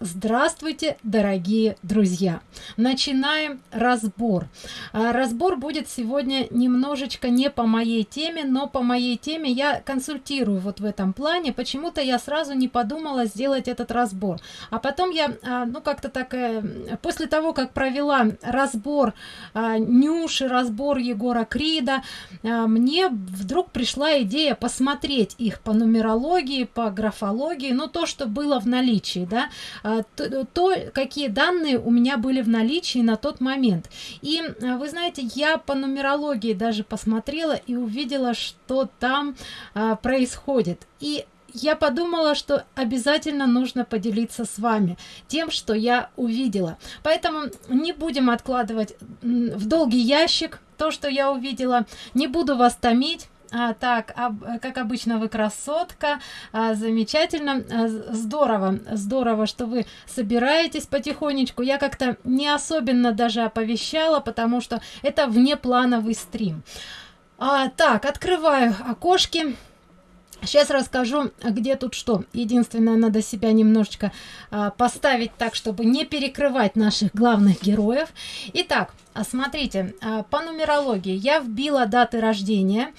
Здравствуйте, дорогие друзья! Начинаем разбор. А, разбор будет сегодня немножечко не по моей теме, но по моей теме я консультирую вот в этом плане. Почему-то я сразу не подумала сделать этот разбор. А потом я, а, ну как-то так, э, после того, как провела разбор а, Нюши, разбор Егора Крида, мне вдруг пришла идея посмотреть их по нумерологии, по графологии, ну то, что было в наличии, да, то, то какие данные у меня были в наличии на тот момент. И а, вы знаете я по нумерологии даже посмотрела и увидела что там а, происходит. И я подумала что обязательно нужно поделиться с вами тем что я увидела. Поэтому не будем откладывать в долгий ящик то что я увидела. Не буду вас томить а, так, а, как обычно, вы красотка. А, замечательно. А, здорово. Здорово, что вы собираетесь потихонечку. Я как-то не особенно даже оповещала, потому что это внеплановый стрим. А, так, открываю окошки. Сейчас расскажу, где тут что. Единственное, надо себя немножечко а, поставить так, чтобы не перекрывать наших главных героев. Итак, а, смотрите, а, по нумерологии я вбила даты рождения.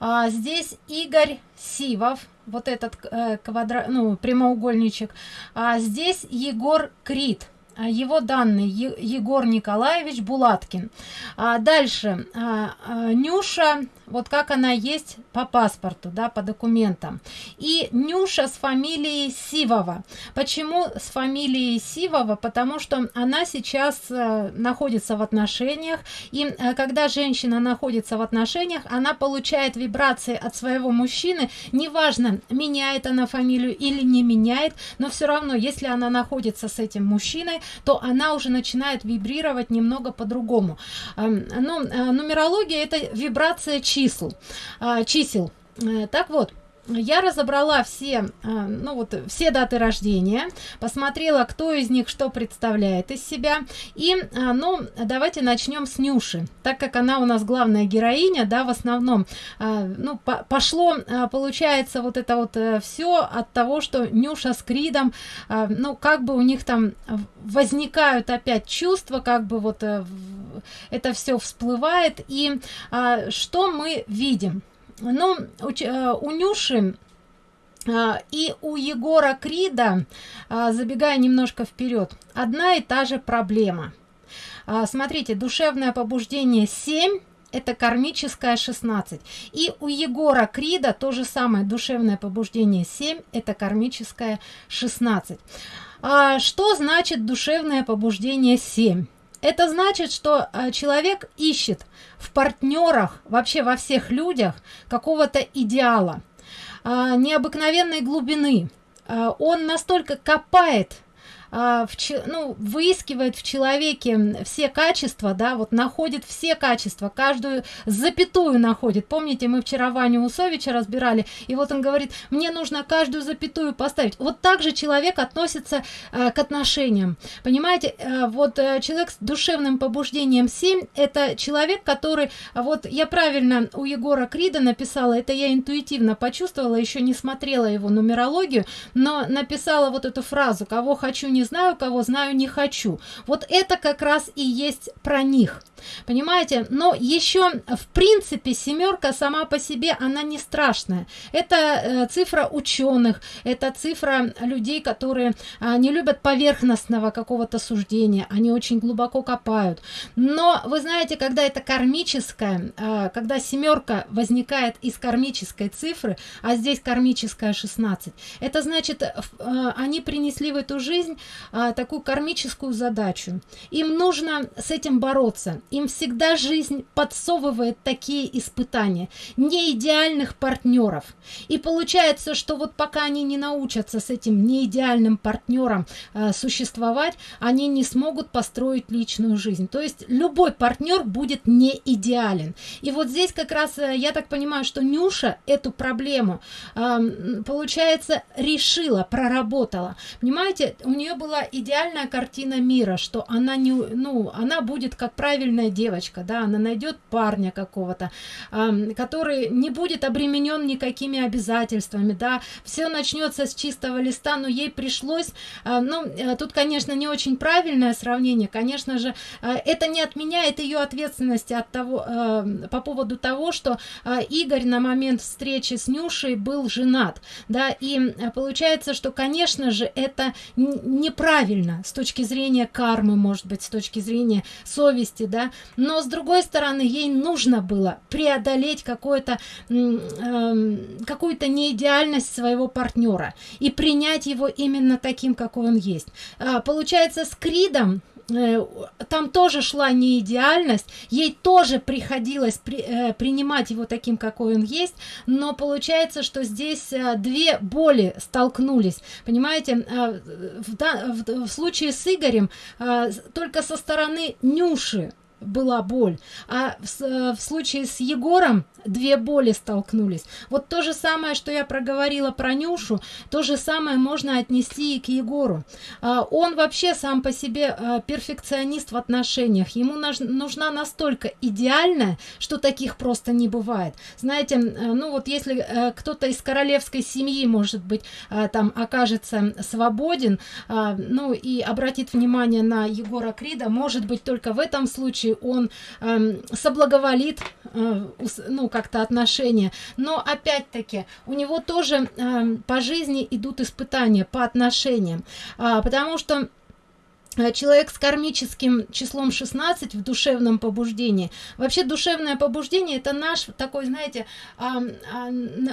А, здесь Игорь Сивов, вот этот э, квадрат, ну, прямоугольничек. А здесь Егор Крид а, его данные Егор Николаевич Булаткин. А дальше. А, а, Нюша вот как она есть по паспорту да по документам. И нюша с фамилией сивова. Почему с фамилией сивова? Потому что она сейчас э, находится в отношениях. И э, когда женщина находится в отношениях она получает вибрации от своего мужчины. Неважно меняет она фамилию или не меняет но все равно если она находится с этим мужчиной то она уже начинает вибрировать немного по-другому. Эм, ну э, нумерология это вибрация чисел а, чисел. Э, так вот я разобрала все а, ну вот все даты рождения посмотрела кто из них что представляет из себя. И а, ну давайте начнем с нюши. Так как она у нас главная героиня да в основном ну по пошло получается вот это вот э, все от того что нюша с кридом ну как бы у них там возникают опять чувства как бы вот э, это все всплывает. И что мы видим ну у, э, у нюши а, и у егора крида а, забегая немножко вперед одна и та же проблема. Смотрите душевное побуждение 7 это кармическое 16 и у егора крида то же самое душевное побуждение 7 это кармическое 16 а, что значит душевное побуждение 7 это значит что а, человек ищет в партнерах вообще во всех людях какого-то идеала а, необыкновенной глубины. А, он настолько копает в, ну, выискивает в человеке все качества, да, вот находит все качества, каждую запятую находит. Помните, мы вчера Ваню Усовича разбирали, и вот он говорит, мне нужно каждую запятую поставить. Вот так же человек относится э, к отношениям. Понимаете, э, вот э, человек с душевным побуждением 7, это человек, который, вот я правильно у Егора Крида написала, это я интуитивно почувствовала, еще не смотрела его нумерологию, но написала вот эту фразу, кого хочу не знаю кого знаю не хочу. Вот это как раз и есть про них. Понимаете? Но еще в принципе семерка сама по себе она не страшная. Это э, цифра ученых это цифра людей которые э, не любят поверхностного какого-то суждения они очень глубоко копают. Но вы знаете когда это кармическая э, когда семерка возникает из кармической цифры а здесь кармическая 16 это значит э, они принесли в эту жизнь а, такую кармическую задачу. Им нужно с этим бороться. Им всегда жизнь подсовывает такие испытания не идеальных партнеров. И получается что вот пока они не научатся с этим неидеальным партнером а, существовать они не смогут построить личную жизнь. То есть любой партнер будет не идеален и вот здесь как раз э, я так понимаю что нюша эту проблему а, получается решила проработала. Понимаете у нее была идеальная картина мира что она не ну она будет как правильная девочка да она найдет парня какого-то э, который не будет обременен никакими обязательствами да все начнется с чистого листа но ей пришлось э, ну э, тут конечно не очень правильное сравнение конечно же э, это не отменяет ее ответственности от того э, по поводу того что э, игорь на момент встречи с нюшей был женат да и э, получается что конечно же это неправильно с точки зрения кармы может быть с точки зрения совести да. Но с другой стороны ей нужно было преодолеть какое-то э, какую-то неидеальность своего партнера и принять его именно таким какой он есть. А, получается с кридом там тоже шла не идеальность ей тоже приходилось при, э, принимать его таким какой он есть но получается что здесь э, две боли столкнулись. Понимаете э, в, в, в случае с игорем э, только со стороны нюши была боль. А в, э, в случае с егором две боли столкнулись. Вот то же самое что я проговорила про нюшу то же самое можно отнести и к егору. А, он вообще сам по себе а, перфекционист в отношениях. Ему нужна настолько идеальная что таких просто не бывает. Знаете ну вот если кто-то из королевской семьи может быть там окажется свободен а, ну и обратит внимание на егора крида может быть только в этом случае он э, соблаговолит э, ну как-то отношения. Но опять-таки у него тоже э, по жизни идут испытания по отношениям. Э, потому что Э, человек с кармическим числом 16 в душевном побуждении. Вообще душевное побуждение это наш такой знаете а, а,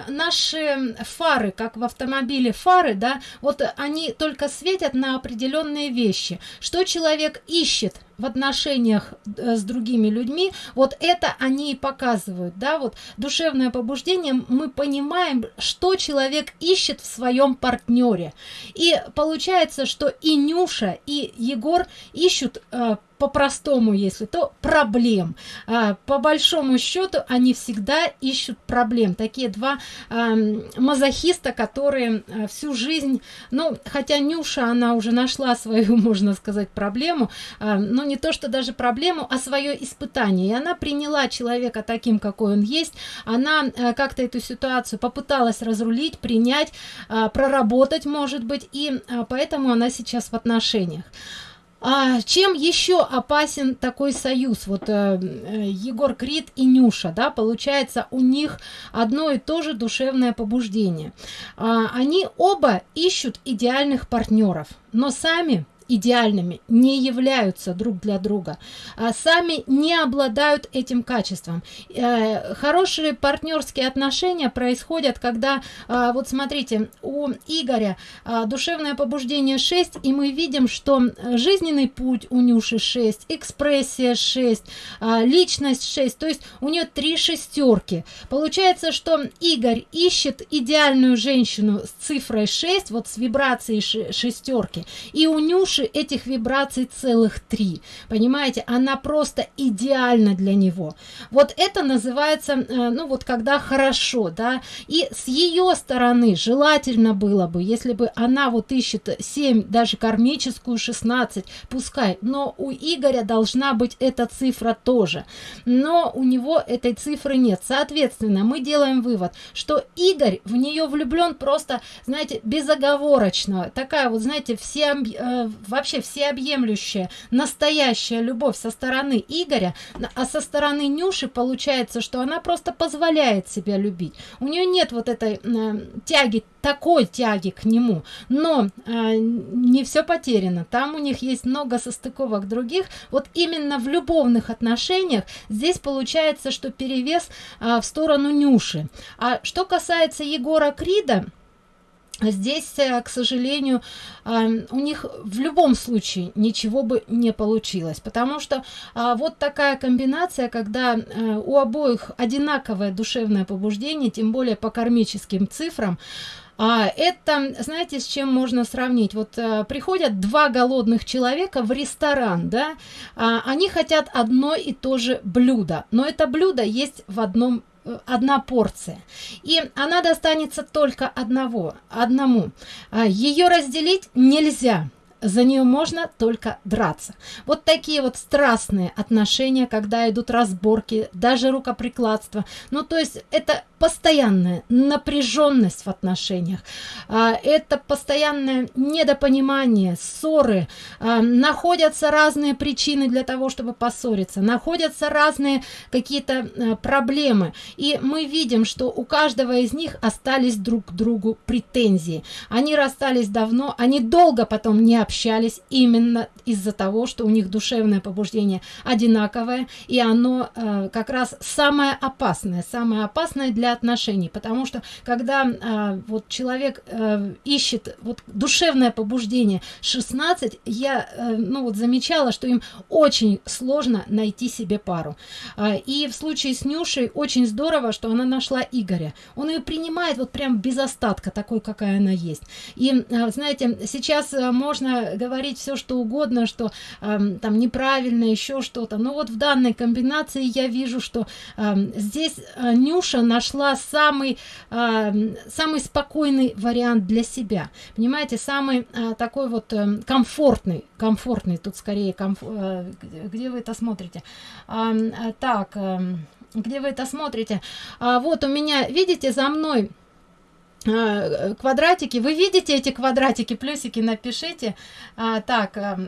наши фары как в автомобиле фары да вот они только светят на определенные вещи. Что человек ищет в отношениях э, с другими людьми вот это они и показывают да вот душевное побуждение мы понимаем что человек ищет в своем партнере и получается что и нюша и егор ищут э, по-простому если то проблем. А, по большому счету они всегда ищут проблем. Такие два а, мазохиста которые а, всю жизнь ну хотя нюша она уже нашла свою можно сказать проблему а, но не то что даже проблему а свое испытание. И она приняла человека таким какой он есть. Она а, как-то эту ситуацию попыталась разрулить принять а, проработать может быть и а, поэтому она сейчас в отношениях а, чем еще опасен такой союз? Вот э, э, егор крид и нюша да получается у них одно и то же душевное побуждение. А, они оба ищут идеальных партнеров но сами идеальными не являются друг для друга а сами не обладают этим качеством. Э, хорошие партнерские отношения происходят когда э, вот смотрите у игоря э, душевное побуждение 6 и мы видим что жизненный путь у нюши 6 экспрессия 6 э, личность 6 то есть у нее три шестерки. Получается что игорь ищет идеальную женщину с цифрой 6 вот с вибрацией шестерки и у нюши души этих вибраций целых три. Понимаете она просто идеальна для него. Вот это называется э, ну вот когда хорошо да. И с ее стороны желательно было бы если бы она вот ищет 7 даже кармическую 16 пускай. Но у игоря должна быть эта цифра тоже. Но у него этой цифры нет. Соответственно мы делаем вывод что игорь в нее влюблен просто знаете безоговорочно. Такая вот знаете все э, вообще всеобъемлющая настоящая любовь со стороны игоря а со стороны нюши получается что она просто позволяет себя любить. У нее нет вот этой э, тяги такой тяги к нему. Но э, не все потеряно. Там у них есть много состыковок других. Вот именно в любовных отношениях здесь получается что перевес э, в сторону нюши. А что касается егора крида здесь э, к сожалению у них в любом случае ничего бы не получилось потому что а, вот такая комбинация когда э, у обоих одинаковое душевное побуждение тем более по кармическим цифрам. А это знаете с чем можно сравнить? Вот а, приходят два голодных человека в ресторан да? А, они хотят одно и то же блюдо но это блюдо есть в одном одна порция. И она достанется только одного одному. А, ее разделить нельзя за нее можно только драться. Вот такие вот страстные отношения когда идут разборки даже рукоприкладство ну то есть это постоянная напряженность в отношениях. А, это постоянное недопонимание ссоры. А, находятся разные причины для того чтобы поссориться. Находятся разные какие-то а, проблемы. И мы видим что у каждого из них остались друг к другу претензии. Они расстались давно они долго потом не общались именно из-за того что у них душевное побуждение одинаковое и оно как раз самое опасное самое опасное для отношений. Потому что когда а, вот человек а, ищет вот душевное побуждение 16 я а, ну вот замечала что им очень сложно найти себе пару. А, и в случае с нюшей очень здорово что она нашла игоря. Он ее принимает вот прям без остатка такой какая она есть. И а, знаете сейчас а, можно говорить все что угодно что а, там неправильно еще что-то. Но вот в данной комбинации я вижу что а, здесь а, нюша нашла самый э, самый спокойный вариант для себя. Понимаете самый э, такой вот э, комфортный комфортный тут скорее комф... э, где вы это смотрите? Э, так э, где вы это смотрите? А, вот у меня видите за мной квадратики. Вы видите эти квадратики? Плюсики напишите. А, так а,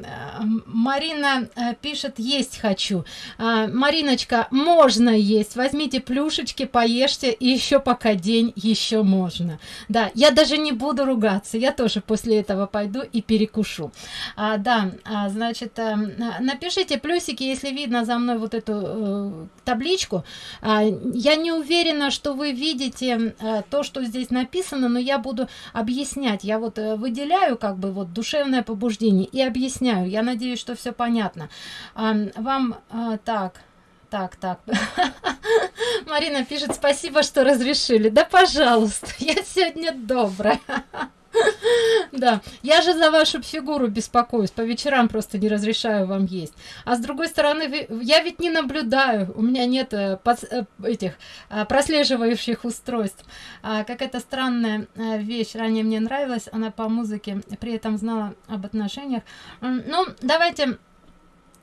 марина а, пишет есть хочу а, мариночка можно есть возьмите плюшечки поешьте и еще пока день еще можно. Да я даже не буду ругаться я тоже после этого пойду и перекушу. А, да а, значит а, напишите плюсики если видно за мной вот эту а, табличку. А, я не уверена что вы видите а, то что здесь написано написано но я буду объяснять. Я вот э, выделяю как бы вот душевное побуждение и объясняю. Я надеюсь что все понятно. Вам а, так так так. Марина пишет спасибо что разрешили. Да пожалуйста я сегодня добрая да. Я же за вашу фигуру беспокоюсь по вечерам просто не разрешаю вам есть. А с другой стороны я ведь не наблюдаю у меня нет э, э, этих а, прослеживающих устройств. А, как это странная э, вещь ранее мне нравилась она по музыке при этом знала об отношениях. Ну давайте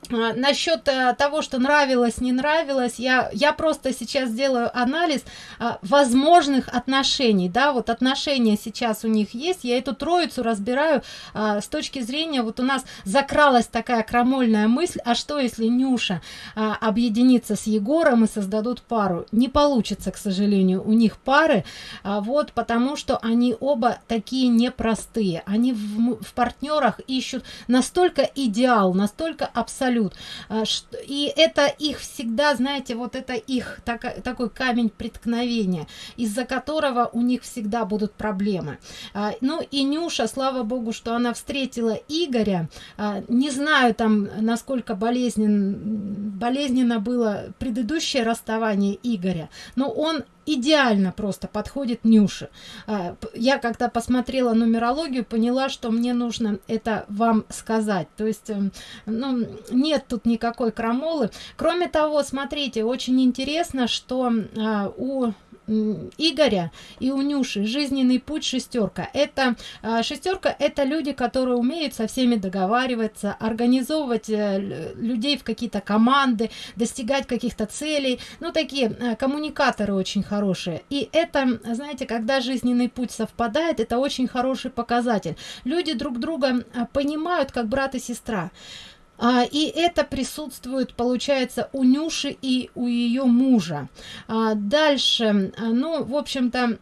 насчет э, того что нравилось не нравилось я я просто сейчас делаю анализ а, возможных отношений да вот отношения сейчас у них есть я эту троицу разбираю а, с точки зрения вот у нас закралась такая крамольная мысль а что если нюша а, объединится с егором и создадут пару? Не получится к сожалению у них пары а, вот потому что они оба такие непростые они в, в партнерах ищут настолько идеал настолько абсолютно абсолют. А, и это их всегда знаете вот это их так, такой камень преткновения из-за которого у них всегда будут проблемы. А, ну и нюша слава богу что она встретила игоря. А, не знаю там насколько болезнен болезненно было предыдущее расставание игоря но он идеально просто подходит Нюше. А, я когда посмотрела нумерологию, поняла, что мне нужно это вам сказать. То есть, эм, ну, нет тут никакой крамолы. Кроме того, смотрите, очень интересно, что а, у Игоря и у Нюши жизненный путь шестерка. Это а, шестерка это люди, которые умеют со всеми договариваться, организовывать э, людей в какие-то команды, достигать каких-то целей. Ну, такие э, коммуникаторы очень хорошие. И это, знаете, когда жизненный путь совпадает, это очень хороший показатель. Люди друг друга э, понимают, как брат и сестра. А, и это присутствует получается у нюши и у ее мужа. А, дальше а, ну в общем то а,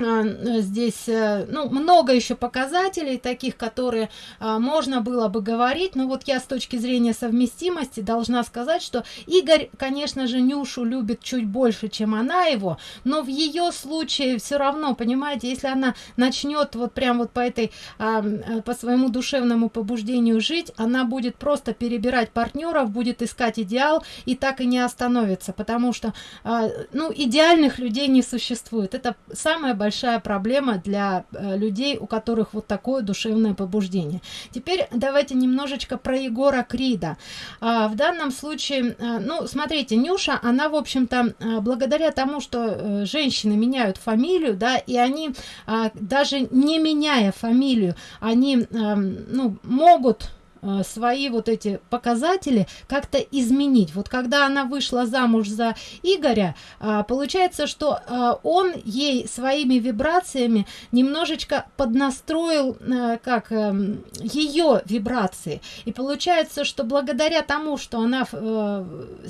здесь э, ну, много еще показателей таких которые а, можно было бы говорить. Но вот я с точки зрения совместимости должна сказать что игорь конечно же нюшу любит чуть больше чем она его но в ее случае все равно понимаете если она начнет вот прям вот по этой а, э, по своему душевному побуждению жить она будет просто перебирать партнеров будет искать идеал и так и не остановится потому что а, ну идеальных людей не существует. Это самое большое большая проблема для э, людей у которых вот такое душевное побуждение. Теперь давайте немножечко про егора крида. А, в данном случае а, ну смотрите нюша она в общем-то а, благодаря тому что женщины меняют фамилию да и они а, даже не меняя фамилию они а, ну могут Э, свои вот эти показатели как-то изменить. Вот когда она вышла замуж за игоря а, получается что а, он ей своими вибрациями немножечко поднастроил как а, ее вибрации. И получается что благодаря тому что она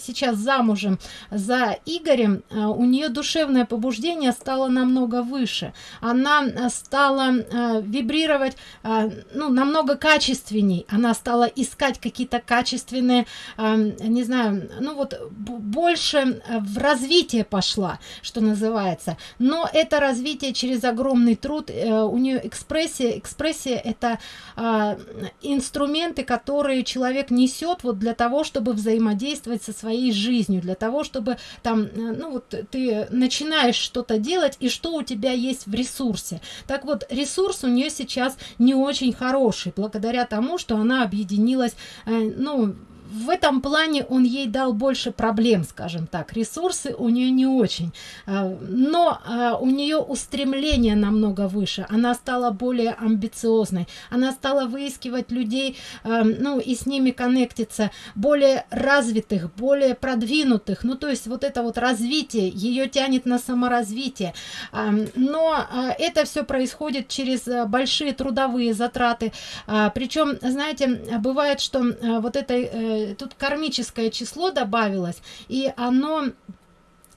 сейчас замужем за игорем у нее душевное побуждение стало намного выше. Она стала вибрировать ну намного качественней. Она стала искать какие-то качественные э, не знаю ну вот больше э, в развитие пошла что называется. Но это развитие через огромный труд э, у нее экспрессия экспрессия это э, инструменты которые человек несет вот для того чтобы взаимодействовать со своей жизнью для того чтобы там э, ну вот ты начинаешь что-то делать и что у тебя есть в ресурсе. Так вот ресурс у нее сейчас не очень хороший благодаря тому что она объединилась э, ну в этом плане он ей дал больше проблем скажем так. Ресурсы у нее не очень. А, но а, у нее устремление намного выше. Она стала более амбициозной. Она стала выискивать людей а, ну и с ними коннектиться более развитых более продвинутых. Ну то есть вот это вот развитие ее тянет на саморазвитие. Но это все происходит через большие трудовые затраты. Причем знаете бывает что вот этой э, тут кармическое число добавилось и оно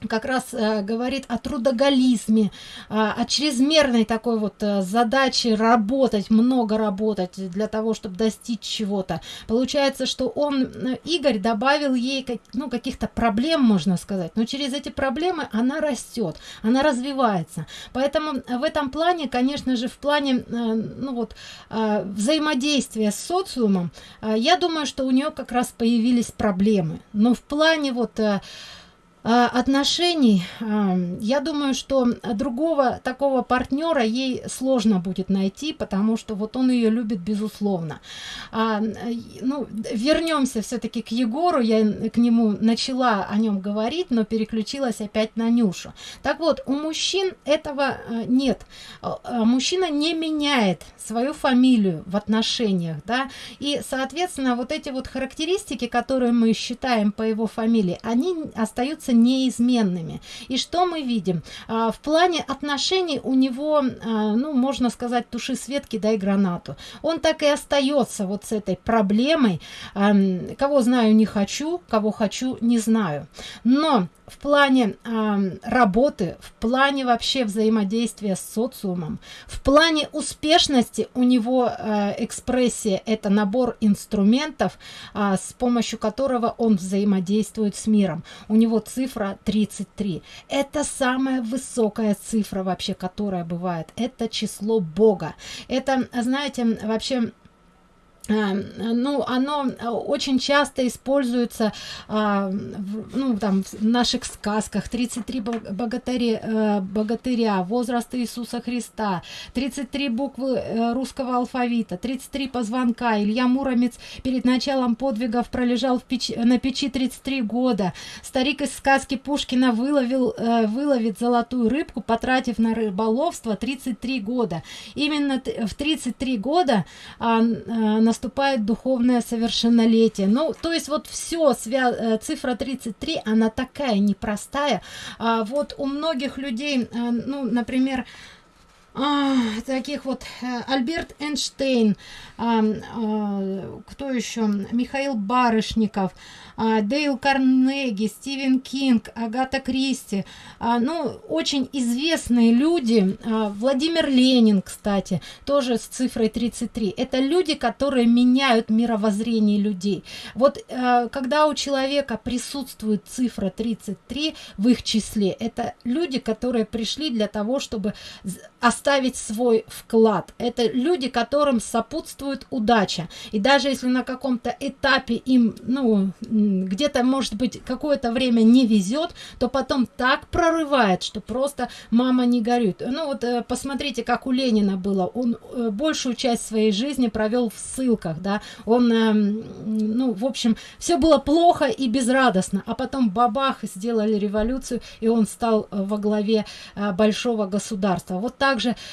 как раз э, говорит о трудоголизме, э, о чрезмерной такой вот э, задаче работать, много работать для того, чтобы достичь чего-то. Получается, что он, э, Игорь, добавил ей как, ну, каких-то проблем, можно сказать, но через эти проблемы она растет, она развивается. Поэтому в этом плане, конечно же, в плане э, ну, вот, э, взаимодействия с социумом, э, я думаю, что у нее как раз появились проблемы. Но в плане вот... Э, отношений а, я думаю что другого такого партнера ей сложно будет найти потому что вот он ее любит безусловно. А, ну вернемся все-таки к егору. Я к нему начала о нем говорить но переключилась опять на нюшу. Так вот у мужчин этого нет. Мужчина не меняет свою фамилию в отношениях да. И соответственно вот эти вот характеристики которые мы считаем по его фамилии они остаются неизменными. И что мы видим? А, в плане отношений у него а, ну можно сказать туши светки дай гранату. Он так и остается вот с этой проблемой. А, кого знаю не хочу кого хочу не знаю. Но в плане э, работы, в плане вообще взаимодействия с социумом, в плане успешности у него э, экспрессия – это набор инструментов, э, с помощью которого он взаимодействует с миром. У него цифра 33. Это самая высокая цифра вообще, которая бывает. Это число Бога. Это, знаете, вообще ну оно а, очень часто используется а, ну там в наших сказках. 33 богатыря э, богатыря возраст иисуса христа 33 буквы э, русского алфавита 33 позвонка. Илья муромец перед началом подвигов пролежал в печи, на печи 33 года. Старик из сказки пушкина выловил э, выловит золотую рыбку потратив на рыболовство 33 года. Именно в 33 года на наступает духовное совершеннолетие. Ну то есть вот все свя э, цифра 33 она такая непростая. А вот у многих людей э, ну например таких вот э, Альберт Эйнштейн, а, а, кто еще, Михаил Барышников, а, Дейл Карнеги, Стивен Кинг, Агата Кристи, ну, очень известные люди, Владимир Ленин, кстати, тоже с цифрой 33. Это люди, которые меняют мировоззрение людей. Вот а, когда у человека присутствует цифра 33 в их числе, это люди, которые пришли для того, чтобы оставить свой вклад. Это люди, которым сопутствует удача. И даже если на каком-то этапе им, ну, где-то, может быть, какое-то время не везет, то потом так прорывает, что просто мама не горюет. Ну вот э, посмотрите, как у Ленина было. Он э, большую часть своей жизни провел в ссылках, да. Он, эм, ну, в общем, все было плохо и безрадостно. А потом бабах, сделали революцию, и он стал э, во главе большого государства. Вот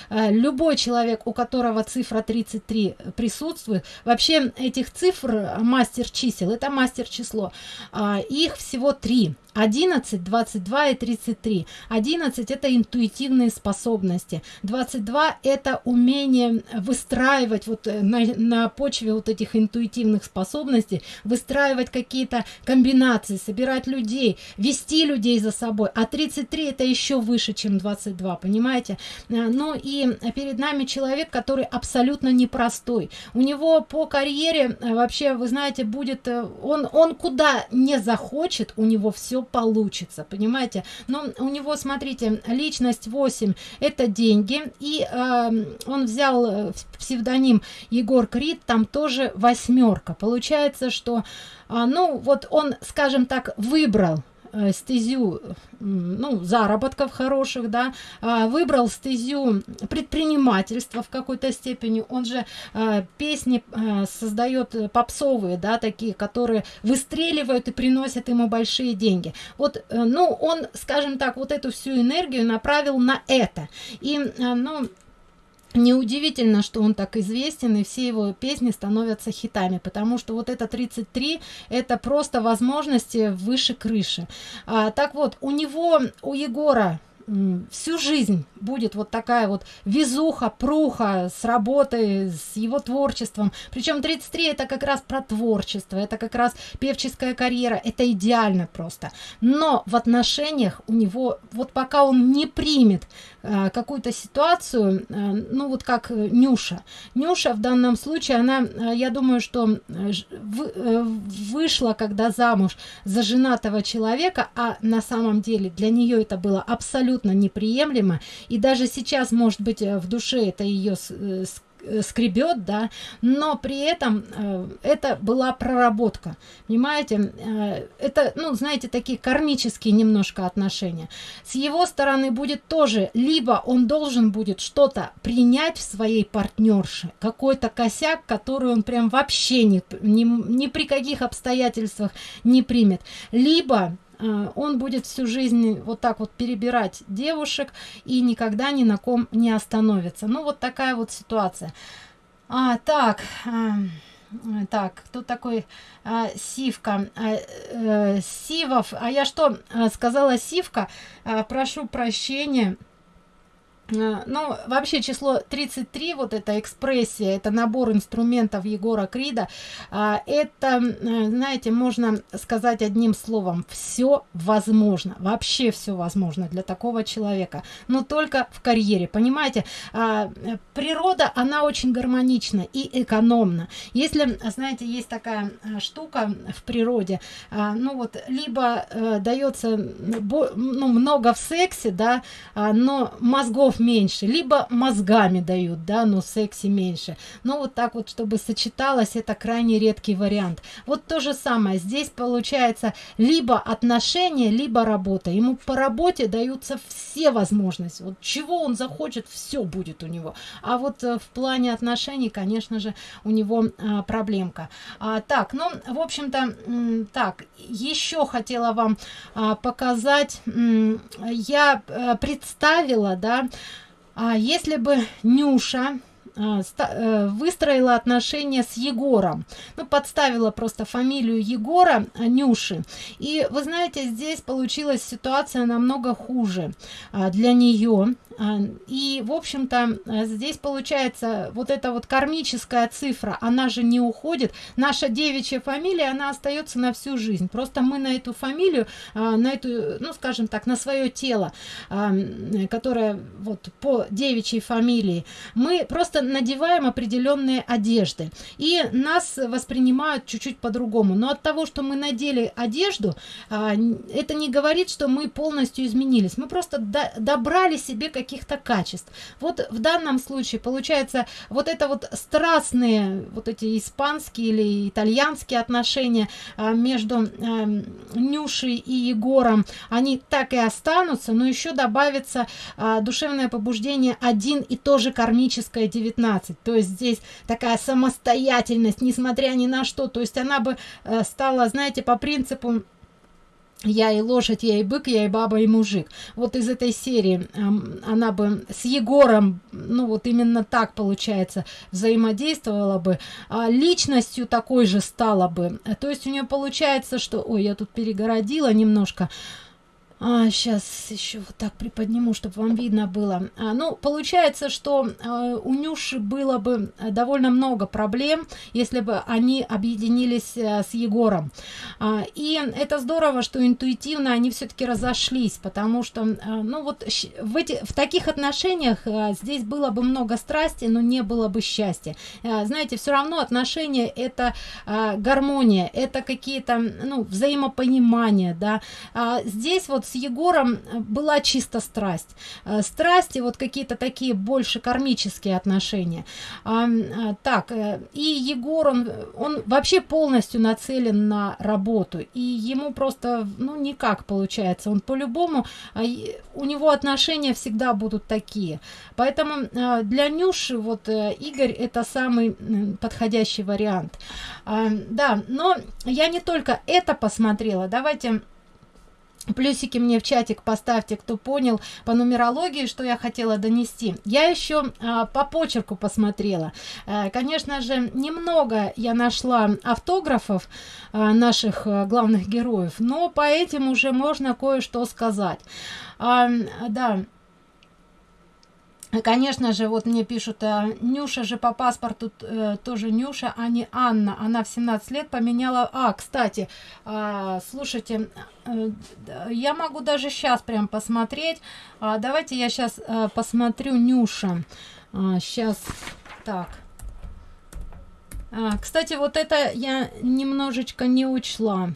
также любой человек, у которого цифра 33 присутствует, вообще этих цифр мастер чисел, это мастер число, а, их всего три 11 22 и 33 11 это интуитивные способности. 22 это умение выстраивать вот э, на, на почве вот этих интуитивных способностей выстраивать какие-то комбинации собирать людей вести людей за собой. А 33 это еще выше чем 22 понимаете? Э, ну и перед нами человек который абсолютно непростой. У него по карьере э, вообще вы знаете будет он он куда не захочет у него все получится понимаете? Но у него смотрите личность 8 это деньги и э, он взял э, псевдоним егор крид там тоже восьмерка. Получается что э, ну вот он скажем так выбрал стезю ну заработков хороших да а, выбрал стезю предпринимательства в какой-то степени. Он же а, песни а, создает попсовые да такие которые выстреливают и приносят ему большие деньги. Вот ну он скажем так вот эту всю энергию направил на это. И ну неудивительно что он так известен и все его песни становятся хитами потому что вот это 33 это просто возможности выше крыши а, так вот у него у егора всю жизнь будет вот такая вот везуха, пруха с работой, с его творчеством. Причем 33 это как раз про творчество, это как раз певческая карьера, это идеально просто. Но в отношениях у него, вот пока он не примет какую-то ситуацию, э, ну вот как Нюша. Нюша в данном случае, она, э, я думаю, что э, э, вышла когда замуж за женатого человека, а на самом деле для нее это было абсолютно неприемлемо и даже сейчас может быть э, в душе это ее э, э, скребет да но при этом э, это была проработка понимаете? Э, это ну знаете такие кармические немножко отношения. С его стороны будет тоже либо он должен будет что-то принять в своей партнерше какой-то косяк который он прям вообще ни, ни, ни при каких обстоятельствах не примет. Либо Э, он будет всю жизнь вот так вот перебирать девушек и никогда ни на ком не остановится. Ну вот такая вот ситуация. А так э, так кто такой а, сивка. А, э, сивов. А я что сказала сивка? А, прошу прощения. Э, ну вообще число 33 вот эта экспрессия это набор инструментов егора крида. А, это э, знаете можно сказать одним словом все возможно вообще все возможно для такого человека но только в карьере понимаете? А, природа она очень гармонична и экономна. Если знаете есть такая э, штука в природе а, ну вот либо дается ну, много в сексе да но мозгов меньше либо мозгами дают да но секси меньше. Но вот так вот чтобы сочеталось это крайне редкий вариант. Вот то же самое. Здесь получается либо отношения либо работа. Ему по работе даются все возможности. Вот чего он захочет все будет у него. А вот э, в плане отношений конечно же у него а, проблемка. А, так ну в общем-то так еще хотела вам а, показать. Я а, представила да а если бы Нюша а, э, выстроила отношения с Егором. Ну, подставила просто фамилию Егора а, Нюши. И вы знаете, здесь получилась ситуация намного хуже а, для нее. И, в общем-то, здесь получается вот эта вот кармическая цифра, она же не уходит. Наша девичья фамилия, она остается на всю жизнь. Просто мы на эту фамилию, на эту, ну, скажем так, на свое тело, которое вот по девичьей фамилии, мы просто надеваем определенные одежды и нас воспринимают чуть-чуть по-другому но от того что мы надели одежду а, это не говорит что мы полностью изменились мы просто добрали себе какие каких-то качеств. Вот в данном случае получается вот это вот страстные, вот эти испанские или итальянские отношения а, между а, Нюшей и Егором, они так и останутся, но еще добавится а, душевное побуждение один и то же кармическое 19. То есть здесь такая самостоятельность, несмотря ни на что. То есть она бы а, стала, знаете, по принципу я и лошадь, я и бык, я и баба, и мужик. Вот из этой серии она бы с Егором, ну вот именно так получается, взаимодействовала бы, а личностью такой же стала бы. То есть у нее получается, что... Ой, я тут перегородила немножко. А, сейчас еще вот так приподниму, чтобы вам видно было. А, ну, получается, что а, у Нюши было бы довольно много проблем, если бы они объединились а, с Егором. А, и это здорово, что интуитивно они все-таки разошлись, потому что, а, ну вот в, эти, в таких отношениях а, здесь было бы много страсти, но не было бы счастья. А, знаете, все равно отношения это а, гармония, это какие-то, ну, взаимопонимание, да. А, здесь вот с Егором э, была чисто страсть. Э, страсти, вот какие-то такие больше кармические отношения. А, а, так, и Егор, он, он вообще полностью нацелен на работу. И ему просто, ну, никак получается. Он по-любому, а, у него отношения всегда будут такие. Поэтому для Нюши вот Игорь это самый подходящий вариант. Да, но я не только это посмотрела. Давайте Плюсики мне в чатик поставьте, кто понял по нумерологии, что я хотела донести. Я еще а, по почерку посмотрела. А, конечно же, немного я нашла автографов а, наших а, главных героев, но по этим уже можно кое-что сказать. А, да, Конечно же, вот мне пишут, а, Нюша же по паспорту э, тоже Нюша, а не Анна. Она в 17 лет поменяла... А, кстати, э, слушайте, э, я могу даже сейчас прям посмотреть. А, давайте я сейчас э, посмотрю Нюша. А, сейчас, так. А, кстати, вот это я немножечко не учла.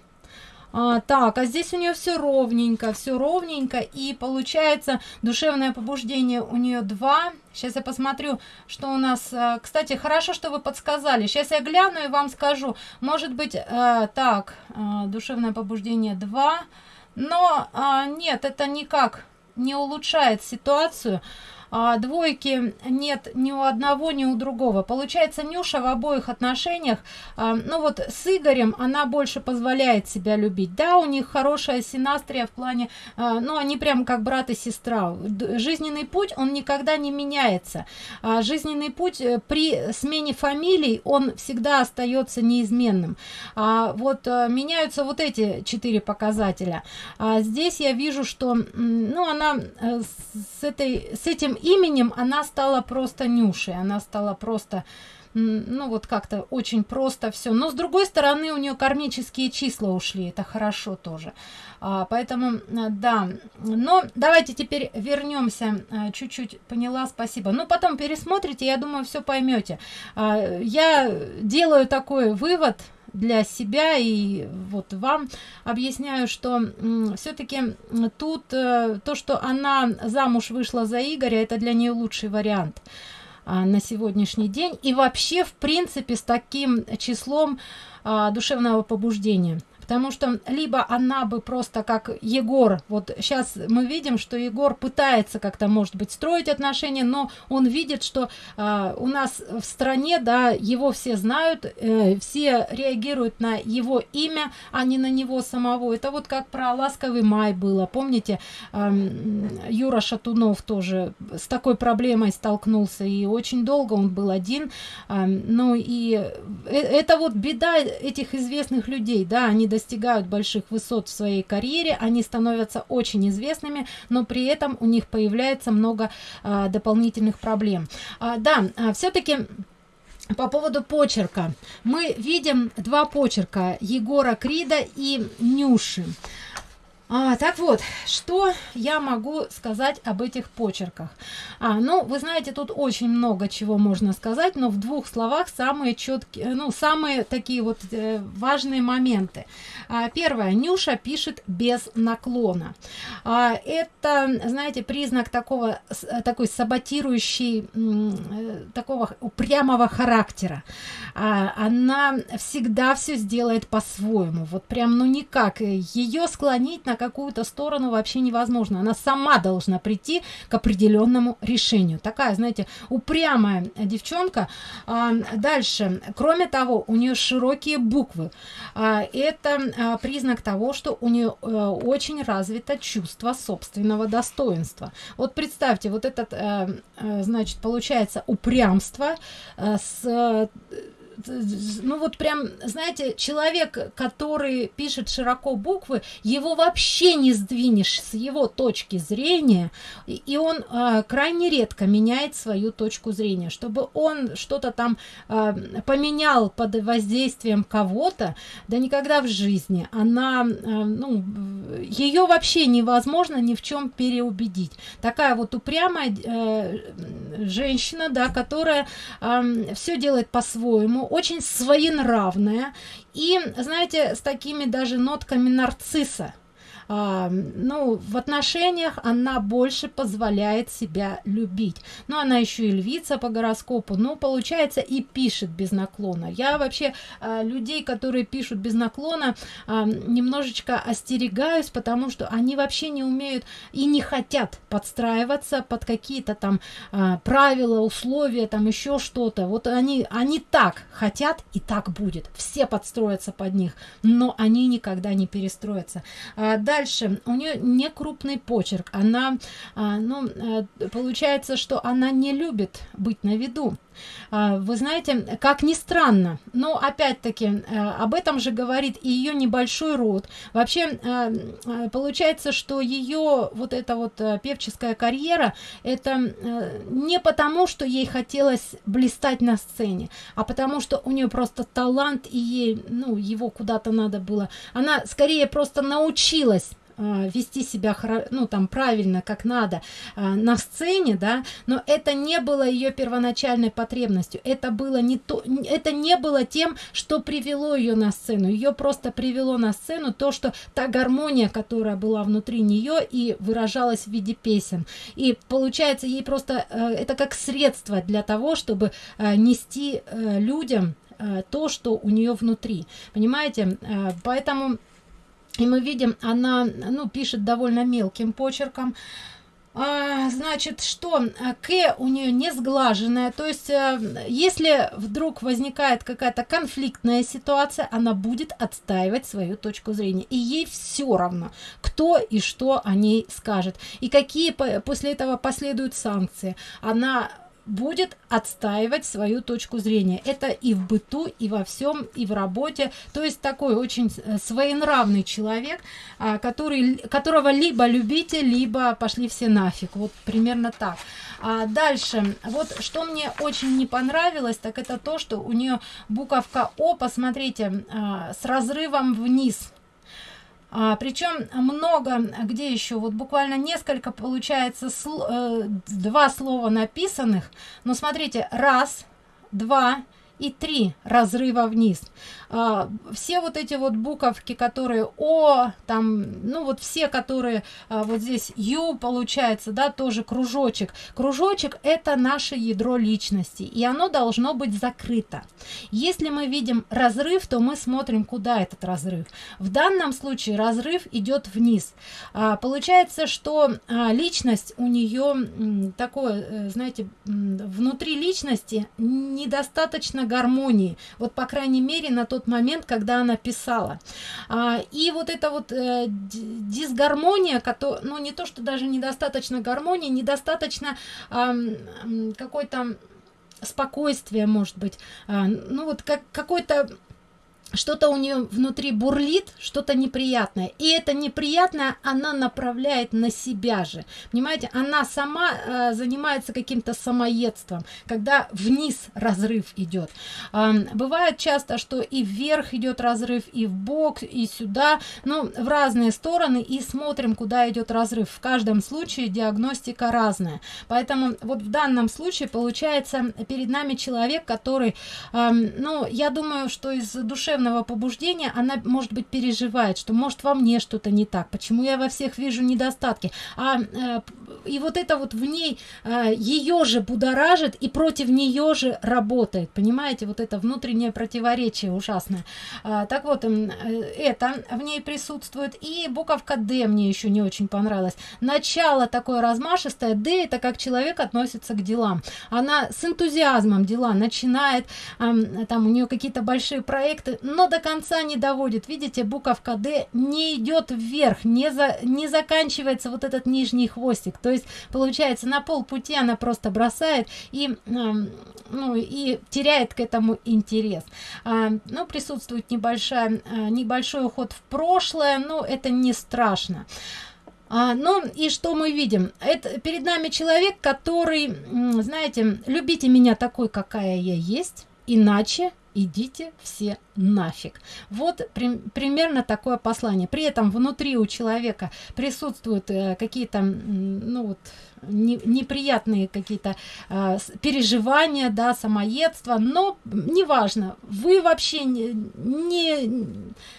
А, так, а здесь у нее все ровненько, все ровненько, и получается душевное побуждение у нее 2. Сейчас я посмотрю, что у нас... А, кстати, хорошо, что вы подсказали. Сейчас я гляну и вам скажу. Может быть, а, так, а, душевное побуждение 2. Но а, нет, это никак не улучшает ситуацию а, двойки нет ни у одного, ни у другого. Получается, Нюша в обоих отношениях, а, ну вот с Игорем она больше позволяет себя любить. Да, у них хорошая синастрия в плане, а, ну они прям как брат и сестра. Жизненный путь, он никогда не меняется. А, жизненный путь э, при смене фамилий, он всегда остается неизменным. А, вот а, меняются вот эти четыре показателя. А здесь я вижу, что, ну она э, с, этой, с этим именем она стала просто Нюшей, она стала просто ну вот как-то очень просто все но с другой стороны у нее кармические числа ушли это хорошо тоже. А, поэтому да. Но давайте теперь вернемся а, чуть-чуть поняла спасибо. Ну потом пересмотрите я думаю все поймете а, я делаю такой вывод для себя и вот вам объясняю, что все-таки тут э, то, что она замуж вышла за Игоря, это для нее лучший вариант а, на сегодняшний день. И вообще в принципе с таким числом а, душевного побуждения потому что либо она бы просто как Егор, вот сейчас мы видим, что Егор пытается как-то, может быть, строить отношения, но он видит, что э, у нас в стране, да, его все знают, э, все реагируют на его имя, а не на него самого. Это вот как про ласковый май было, помните, э, Юра Шатунов тоже с такой проблемой столкнулся, и очень долго он был один, э, ну и э, это вот беда этих известных людей, да, они достигают больших высот в своей карьере, они становятся очень известными, но при этом у них появляется много а, дополнительных проблем. А, да, а, все-таки по поводу почерка. Мы видим два почерка Егора Крида и Нюши. А, так вот, что я могу сказать об этих почерках? А, ну, вы знаете, тут очень много чего можно сказать, но в двух словах самые четкие, ну, самые такие вот э, важные моменты. А, первое, Нюша пишет без наклона. А, это, знаете, признак такого, такой саботирующий, э, такого упрямого характера. А, она всегда все сделает по-своему, вот прям, ну, никак. Ее склонить на какую-то сторону вообще невозможно. Она сама должна прийти к определенному решению. Такая, знаете, упрямая девчонка. А, дальше. Кроме того, у нее широкие буквы. А, это а, признак того, что у нее а, очень развито чувство собственного достоинства. Вот представьте, вот этот, а, а, значит, получается упрямство а, с ну вот прям, знаете, человек, который пишет широко буквы, его вообще не сдвинешь с его точки зрения, и он э, крайне редко меняет свою точку зрения. Чтобы он что-то там э, поменял под воздействием кого-то, да никогда в жизни. Она, э, ну, ее вообще невозможно ни в чем переубедить. Такая вот упрямая э, женщина, да, которая э, все делает по-своему, очень своенравная. И, знаете, с такими даже нотками нарцисса а, ну, в отношениях она больше позволяет себя любить. Но она еще и львица по гороскопу, ну, получается, и пишет без наклона. Я вообще а, людей, которые пишут без наклона, а, немножечко остерегаюсь, потому что они вообще не умеют и не хотят подстраиваться под какие-то там а, правила, условия, там еще что-то. Вот они, они так хотят, и так будет. Все подстроятся под них, но они никогда не перестроятся. А, да, Дальше, у нее не крупный почерк. Она, а, ну, а, получается, что она не любит быть на виду. А, вы знаете, как ни странно, но опять-таки а, об этом же говорит и ее небольшой род. Вообще а, получается, что ее вот эта вот певческая карьера, это не потому, что ей хотелось блистать на сцене, а потому что у нее просто талант и ей, ну, его куда-то надо было. Она скорее просто научилась вести себя ну там правильно как надо а, на сцене да но это не было ее первоначальной потребностью. Это было не то это не было тем что привело ее на сцену. Ее просто привело на сцену то что та гармония которая была внутри нее и выражалась в виде песен. И получается ей просто э, это как средство для того чтобы э, нести э, людям то что у нее внутри. Понимаете? Поэтому и мы видим, она ну, пишет довольно мелким почерком. А, значит, что К у нее не сглаженная, то есть, а, если вдруг возникает какая-то конфликтная ситуация, она будет отстаивать свою точку зрения. И ей все равно, кто и что о ней скажет. И какие после этого последуют санкции. Она будет отстаивать свою точку зрения. Это и в быту, и во всем, и в работе. То есть такой очень э, своенравный человек, а, который, которого либо любите, либо пошли все нафиг. Вот примерно так. А дальше, вот что мне очень не понравилось, так это то, что у нее буковка О, посмотрите, а, с разрывом вниз а, причем много где еще вот буквально несколько получается сл э, два слова написанных. Но смотрите раз два и три разрыва вниз. А, все вот эти вот буковки которые о там ну вот все которые а, вот здесь ю получается да тоже кружочек. Кружочек это наше ядро личности и оно должно быть закрыто. Если мы видим разрыв то мы смотрим куда этот разрыв. В данном случае разрыв идет вниз. А, получается что а, личность у нее такое э, знаете внутри личности недостаточно гармонии вот по крайней мере на тот момент, когда она писала. А, и вот эта вот э, дисгармония, которая, ну не то, что даже недостаточно гармонии, недостаточно э, какой-то спокойствия, может быть, а, ну вот как какой-то что-то у нее внутри бурлит, что-то неприятное. И это неприятное она направляет на себя же. Понимаете, она сама э, занимается каким-то самоедством, когда вниз разрыв идет. Э, бывает часто, что и вверх идет разрыв, и в бок, и сюда, ну, в разные стороны, и смотрим, куда идет разрыв. В каждом случае диагностика разная. Поэтому вот в данном случае получается перед нами человек, который, э, ну, я думаю, что из душевного душевного побуждения она может быть переживает что может во мне что-то не так почему я во всех вижу недостатки. А э, и вот это вот в ней э, ее же будоражит и против нее же работает. Понимаете вот это внутреннее противоречие ужасное. А, так вот э, это в ней присутствует. И буковка д мне еще не очень понравилось начало такое размашистое. Д это как человек относится к делам. Она с энтузиазмом дела начинает там у нее какие-то большие проекты но до конца не доводит. Видите буковка d не идет вверх не за не заканчивается вот этот нижний хвостик. То есть получается на полпути она просто бросает и ну и теряет к этому интерес. А, ну присутствует небольшая а, небольшой уход в прошлое но это не страшно. А, ну и что мы видим? Это перед нами человек который знаете любите меня такой какая я есть иначе идите все нафиг вот при, примерно такое послание. При этом внутри у человека присутствуют э, какие-то ну вот не, неприятные какие-то э, переживания да самоедство но неважно вы вообще не, не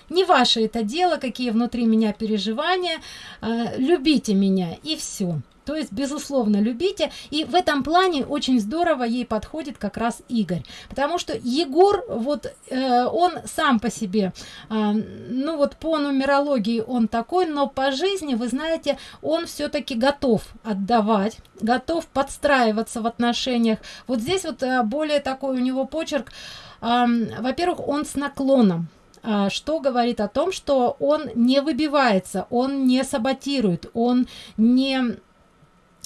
не ваше это дело какие внутри меня переживания э, любите меня и все то есть безусловно любите. И в этом плане очень здорово ей подходит как раз игорь. Потому что егор вот э, он сам по себе э, ну вот по нумерологии он такой но по жизни вы знаете он все-таки готов отдавать готов подстраиваться в отношениях. Вот здесь вот э, более такой у него почерк э, во-первых он с наклоном а, что говорит о том что он не выбивается он не саботирует он не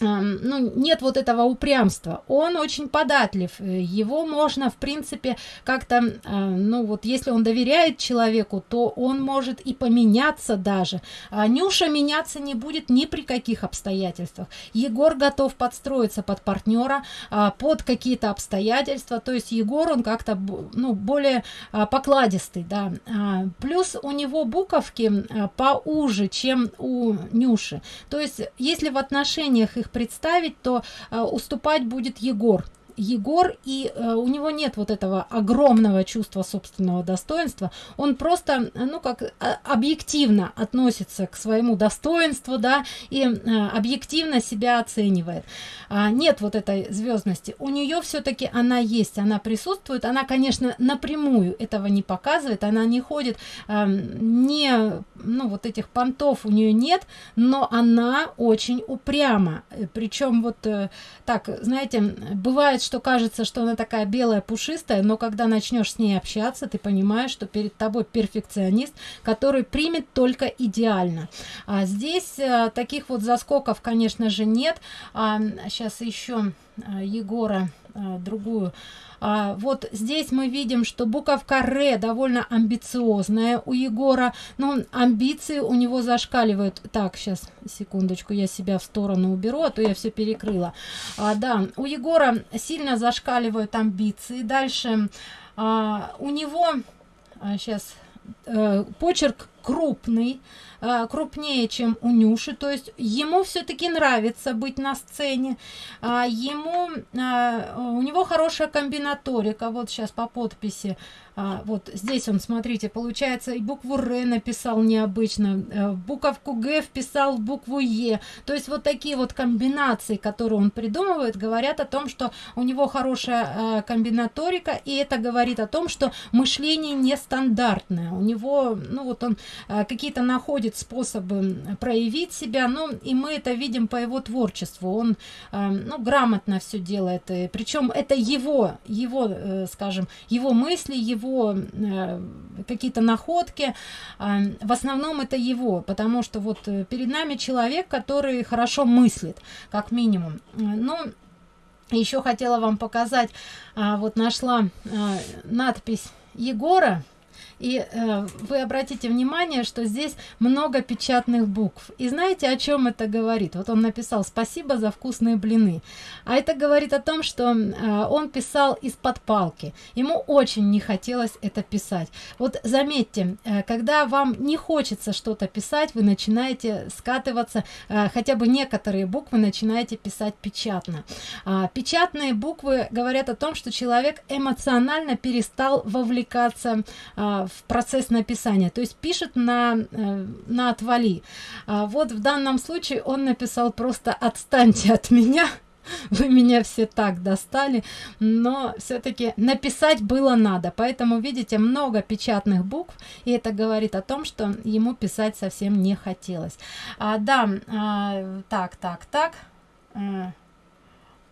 ну, нет вот этого упрямства. Он очень податлив его можно в принципе как-то а, ну вот если он доверяет человеку то он может и поменяться даже. А нюша меняться не будет ни при каких обстоятельствах. Егор готов подстроиться под партнера а, под какие-то обстоятельства. То есть егор он как-то ну более покладистый да. Плюс у него буковки поуже чем у нюши. То есть если в отношениях их представить то э, уступать будет егор Егор, и э, у него нет вот этого огромного чувства собственного достоинства, он просто, ну, как э, объективно относится к своему достоинству, да, и э, объективно себя оценивает. А, нет вот этой звездности. У нее все-таки она есть, она присутствует, она, конечно, напрямую этого не показывает, она не ходит, э, не, ну, вот этих понтов у нее нет, но она очень упряма. Причем вот э, так, знаете, бывает, что кажется, что она такая белая, пушистая, но когда начнешь с ней общаться, ты понимаешь, что перед тобой перфекционист, который примет только идеально. А здесь а, таких вот заскоков, конечно же, нет. А, сейчас еще а, Егора а, другую а, вот здесь мы видим что буковка ре довольно амбициозная у егора но амбиции у него зашкаливают. Так сейчас секундочку я себя в сторону уберу а то я все перекрыла. А, да у егора сильно зашкаливают амбиции. Дальше а, у него а, сейчас э, почерк крупный крупнее чем у нюши. То есть ему все-таки нравится быть на сцене. А ему а, у него хорошая комбинаторика. Вот сейчас по подписи а, вот здесь он смотрите получается и букву р написал необычно э, буковку г вписал букву е то есть вот такие вот комбинации которые он придумывает говорят о том что у него хорошая э, комбинаторика и это говорит о том что мышление нестандартное. У него ну вот он э, какие-то находит способы проявить себя ну и мы это видим по его творчеству. Он ну грамотно все делает причем это его его скажем его мысли его э, какие-то находки. Э, в основном это его потому что вот э, перед нами человек который хорошо мыслит как минимум. Ну еще хотела вам показать а, вот нашла а, надпись егора и э, вы обратите внимание что здесь много печатных букв. И знаете о чем это говорит? Вот он написал спасибо за вкусные блины а это говорит о том что э, он писал из-под палки. Ему очень не хотелось это писать. Вот заметьте э, когда вам не хочется что-то писать вы начинаете скатываться э, хотя бы некоторые буквы начинаете писать печатно. А, печатные буквы говорят о том что человек эмоционально перестал вовлекаться а, в процесс написания то есть пишет на э, на отвали. А, вот в данном случае он написал просто отстаньте от меня вы меня все так достали но все-таки написать было надо. Поэтому видите много печатных букв и это говорит о том что ему писать совсем не хотелось. А, да а, так так так. А,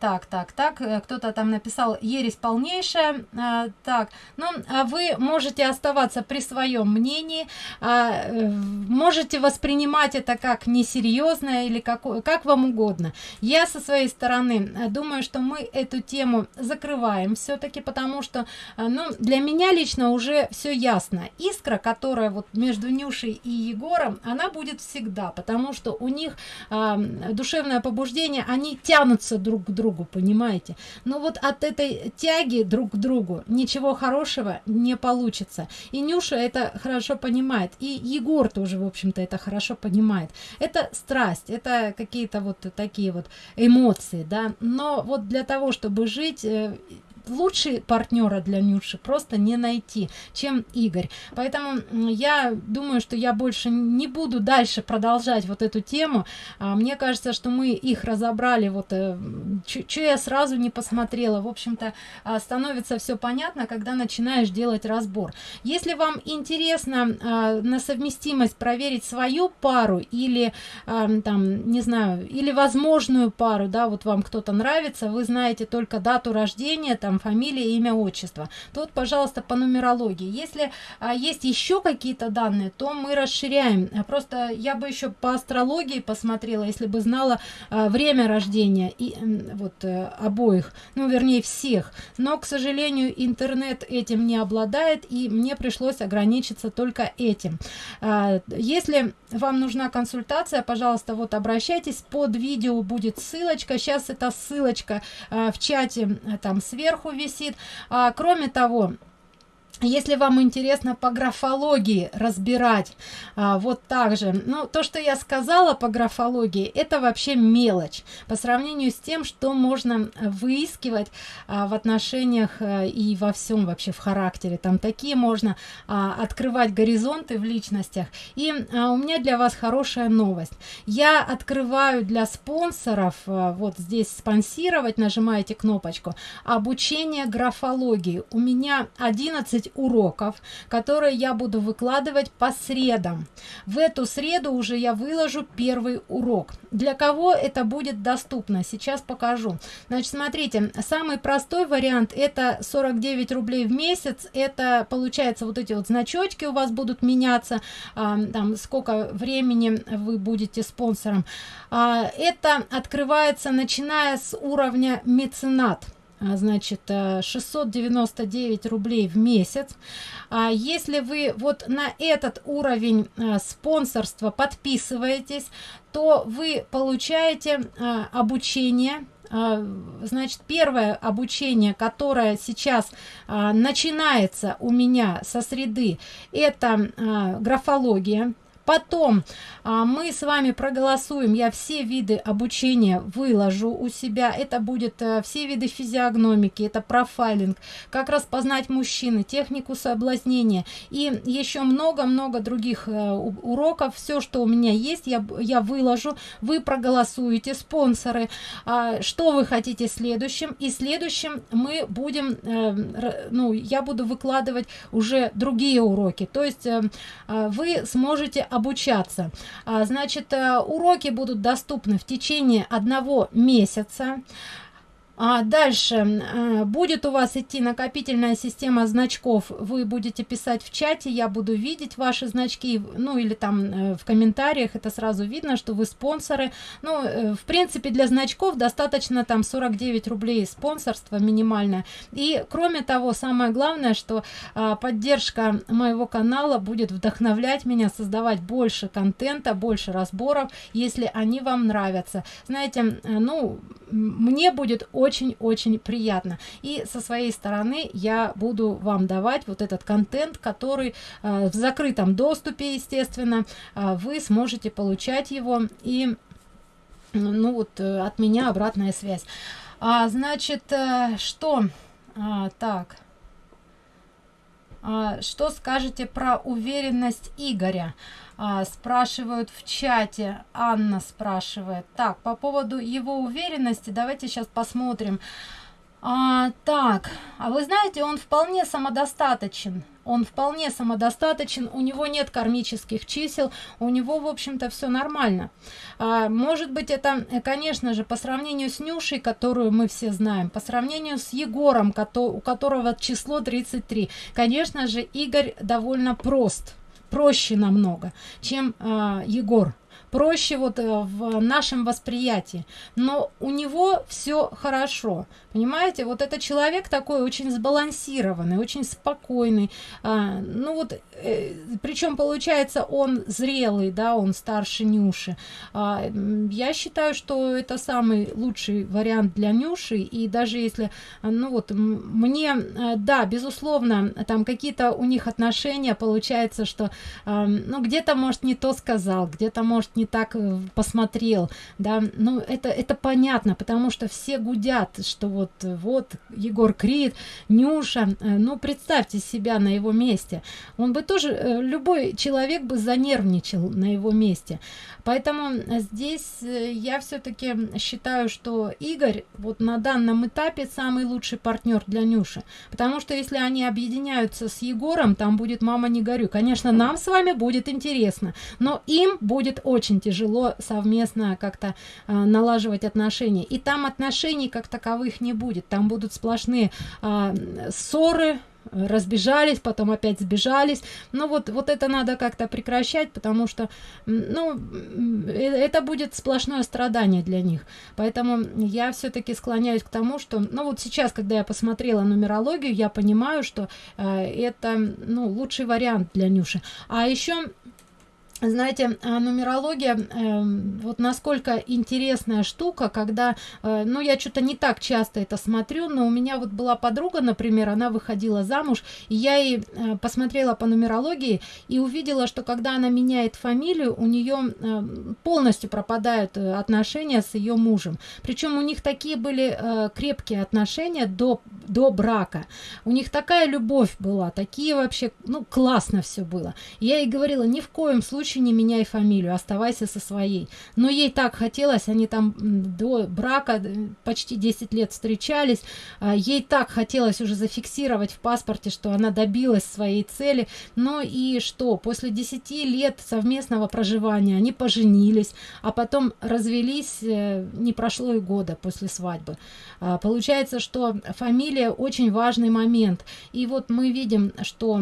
так так так э, кто-то там написал ересь полнейшая а, так ну а вы можете оставаться при своем мнении а, э, можете воспринимать это как несерьезное или как как вам угодно. Я со своей стороны думаю что мы эту тему закрываем все-таки потому что ну для меня лично уже все ясно. Искра которая вот между нюшей и егором она будет всегда потому что у них а, душевное побуждение они тянутся друг к другу другу понимаете? Но вот от этой тяги друг к другу ничего хорошего не получится. И нюша это хорошо понимает и егор тоже в общем-то это хорошо понимает. Это страсть это какие-то вот такие вот эмоции да. Но вот для того чтобы жить э, лучше партнера для Нюши просто не найти, чем Игорь. Поэтому я думаю, что я больше не буду дальше продолжать вот эту тему. А, мне кажется, что мы их разобрали, вот э, что я сразу не посмотрела. В общем-то, а, становится все понятно, когда начинаешь делать разбор. Если вам интересно а, на совместимость проверить свою пару или там, не знаю, или возможную пару, да, вот вам кто-то нравится, вы знаете только дату рождения, там фамилия, имя, отчество. Тут, пожалуйста, по нумерологии. Если а, есть еще какие-то данные, то мы расширяем. Просто я бы еще по астрологии посмотрела, если бы знала а, время рождения и вот а, обоих, ну, вернее, всех. Но, к сожалению, интернет этим не обладает, и мне пришлось ограничиться только этим. А, если вам нужна консультация, пожалуйста, вот обращайтесь. Под видео будет ссылочка. Сейчас эта ссылочка а, в чате там сверху сверху висит. А, кроме того если вам интересно по графологии разбирать а, вот так же. Ну то что я сказала по графологии это вообще мелочь по сравнению с тем что можно выискивать а, в отношениях а, и во всем вообще в характере. Там такие можно а, открывать горизонты в личностях. И а, у меня для вас хорошая новость. Я открываю для спонсоров а, вот здесь спонсировать нажимаете кнопочку обучение графологии. У меня 11 уроков, которые я буду выкладывать по средам. В эту среду уже я выложу первый урок. Для кого это будет доступно? Сейчас покажу. Значит, смотрите, самый простой вариант это 49 рублей в месяц. Это получается вот эти вот значочки у вас будут меняться, а, там сколько времени вы будете спонсором. А, это открывается начиная с уровня меценат значит 699 э, рублей в месяц. А если вы вот на этот уровень а, спонсорства подписываетесь то вы получаете а, обучение. А, значит первое обучение которое сейчас а, начинается у меня со среды это а, графология потом а, мы с вами проголосуем я все виды обучения выложу у себя. Это будет а, все виды физиогномики это профайлинг как распознать мужчины технику соблазнения и еще много-много других а, уроков. Все что у меня есть я я выложу. Вы проголосуете спонсоры. А, что вы хотите следующим? И следующим мы будем а, ну я буду выкладывать уже другие уроки. То есть а, вы сможете обучаться. А, значит э, уроки будут доступны в течение одного месяца а дальше э, будет у вас идти накопительная система значков. Вы будете писать в чате я буду видеть ваши значки ну или там э, в комментариях это сразу видно что вы спонсоры. Ну э, в принципе для значков достаточно там 49 рублей спонсорство минимальное. И кроме того самое главное что а, поддержка моего канала будет вдохновлять меня создавать больше контента больше разборов если они вам нравятся. Знаете ну мне будет очень-очень приятно. И со своей стороны я буду вам давать вот этот контент, который э, в закрытом доступе, естественно, э, вы сможете получать его и ну вот э, от меня обратная связь. А, значит, э, что? А, так. А, что скажете про уверенность Игоря? А, спрашивают в чате. Анна спрашивает. Так по поводу его уверенности давайте сейчас посмотрим. А, так а вы знаете он вполне самодостаточен. Он вполне самодостаточен у него нет кармических чисел у него в общем-то все нормально. А, может быть это конечно же по сравнению с нюшей которую мы все знаем по сравнению с егором у которого число 33 конечно же игорь довольно прост проще намного чем э, егор проще вот э, в нашем восприятии. Но у него все хорошо. Понимаете? Вот это человек такой очень сбалансированный очень спокойный. А, ну вот э, причем получается он зрелый да он старше нюши. А, я считаю что это самый лучший вариант для нюши. И даже если ну вот мне э, да безусловно там какие-то у них отношения получается что э, ну где-то может не то сказал где-то может не так э, посмотрел да. Ну это это понятно потому что все гудят что вот вот егор крид нюша э, ну представьте себя на его месте. Он бы тоже э, любой человек бы занервничал на его месте. Поэтому здесь я все-таки считаю что игорь вот на данном этапе самый лучший партнер для нюши. Потому что если они объединяются с егором там будет мама не горю конечно нам с вами будет интересно но им будет очень тяжело совместно как-то э, налаживать отношения. И там отношений как таковых не будет. Там будут сплошные э, ссоры разбежались потом опять сбежались. Но ну вот вот это надо как-то прекращать потому что ну э, это будет сплошное страдание для них. Поэтому я все-таки склоняюсь к тому что ну вот сейчас когда я посмотрела нумерологию я понимаю что э, это ну лучший вариант для нюши. А еще знаете а нумерология э, вот насколько интересная штука когда э, ну я что-то не так часто это смотрю но у меня вот была подруга например она выходила замуж и я ей э, посмотрела по нумерологии и увидела что когда она меняет фамилию у нее э, полностью пропадают э, отношения с ее мужем. Причем у них такие были э, крепкие отношения до до брака. У них такая любовь была такие вообще ну классно все было. Я ей говорила ни в коем случае случае не меняй фамилию оставайся со своей. Но ей так хотелось они там до брака почти 10 лет встречались. А, ей так хотелось уже зафиксировать в паспорте что она добилась своей цели. Но и что? После 10 лет совместного проживания они поженились а потом развелись э, не прошло и года после свадьбы. А, получается что фамилия очень важный момент. И вот мы видим что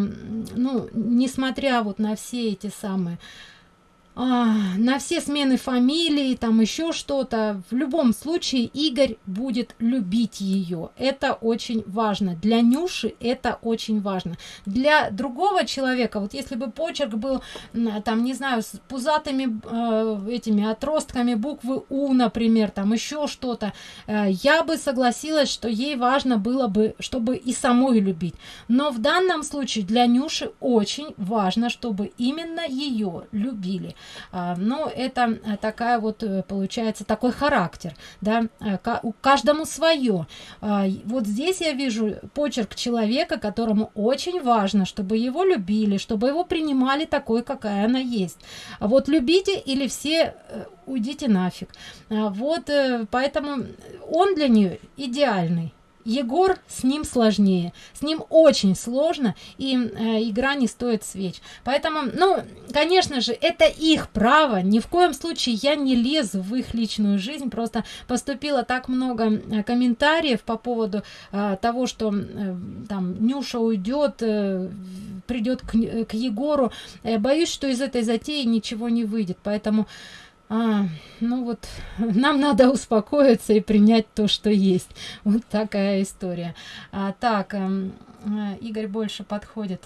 ну несмотря вот на все эти самые на все смены фамилии там еще что-то. В любом случае игорь будет любить ее это очень важно. Для нюши это очень важно. Для другого человека вот если бы почерк был там не знаю с пузатыми э, этими отростками буквы у например там еще что-то э, я бы согласилась что ей важно было бы чтобы и самой любить. Но в данном случае для нюши очень важно чтобы именно ее любили. а, но это э, такая вот э, получается такой характер да э, у каждому свое. А, вот здесь я вижу почерк человека которому очень важно чтобы его любили чтобы его принимали такой какая она есть. Вот любите или все уйдите нафиг а, вот поэтому он для нее идеальный Егор с ним сложнее, с ним очень сложно, и э, игра не стоит свеч. Поэтому, ну, конечно же, это их право, ни в коем случае я не лезу в их личную жизнь, просто поступило так много э, комментариев по поводу э, того, что э, там Нюша уйдет, э, придет к, к Егору. Э, боюсь, что из этой затеи ничего не выйдет, поэтому... А, ну вот, нам надо успокоиться и принять то, что есть. Вот такая история. А, так, э, Игорь больше подходит.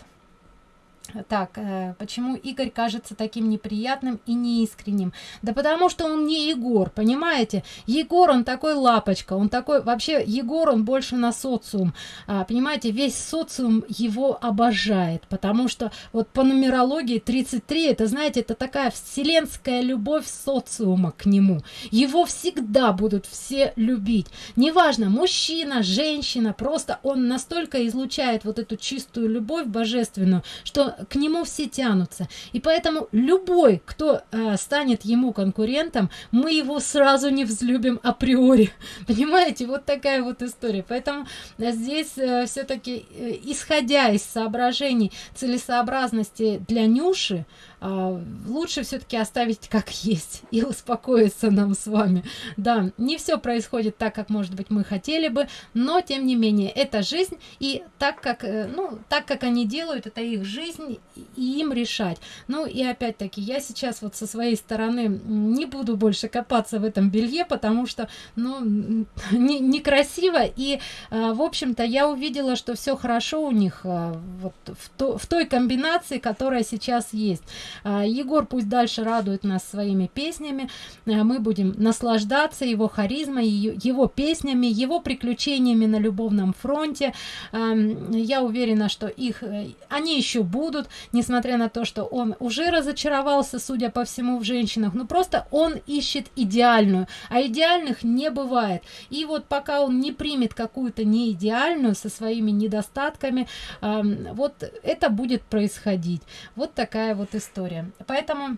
Так, э, почему Игорь кажется таким неприятным и неискренним? Да потому что он не Егор, понимаете? Егор, он такой лапочка, он такой, вообще, Егор, он больше на социум, а, понимаете? Весь социум его обожает, потому что вот по нумерологии 33, это, знаете, это такая вселенская любовь социума к нему. Его всегда будут все любить. Неважно, мужчина, женщина, просто он настолько излучает вот эту чистую любовь божественную, что к нему все тянутся. И поэтому любой, кто э, станет ему конкурентом, мы его сразу не взлюбим априори. Понимаете, вот такая вот история. Поэтому э, здесь э, все-таки, э, исходя из соображений целесообразности для Нюши, лучше все-таки оставить как есть и успокоиться нам с вами. Да, не все происходит так, как, может быть, мы хотели бы, но, тем не менее, это жизнь, и так как, э, ну, так как они делают, это их жизнь, и им решать. Ну, и опять-таки, я сейчас вот со своей стороны не буду больше копаться в этом белье, потому что, ну, не, некрасиво, и, а, в общем-то, я увидела, что все хорошо у них а, вот в, то, в той комбинации, которая сейчас есть. А, Егор пусть дальше радует нас своими песнями, а, мы будем наслаждаться его харизмой, его песнями, его приключениями на любовном фронте. А, я уверена, что их, э, они еще будут, несмотря на то, что он уже разочаровался, судя по всему, в женщинах, но просто он ищет идеальную, а идеальных не бывает. И вот пока он не примет какую-то неидеальную со своими недостатками, вот это будет происходить. Вот такая вот история история. Поэтому